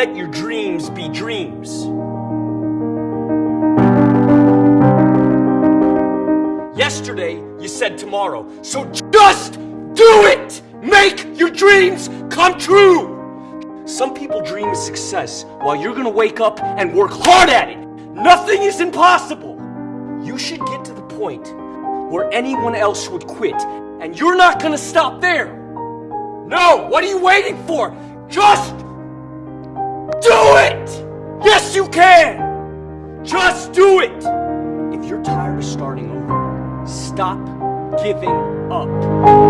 let your dreams be dreams. Yesterday, you said tomorrow. So just do it! Make your dreams come true! Some people dream of success while you're gonna wake up and work hard at it. Nothing is impossible. You should get to the point where anyone else would quit, and you're not gonna stop there. No, what are you waiting for? Just! You can! Just do it! If you're tired of starting over, stop giving up.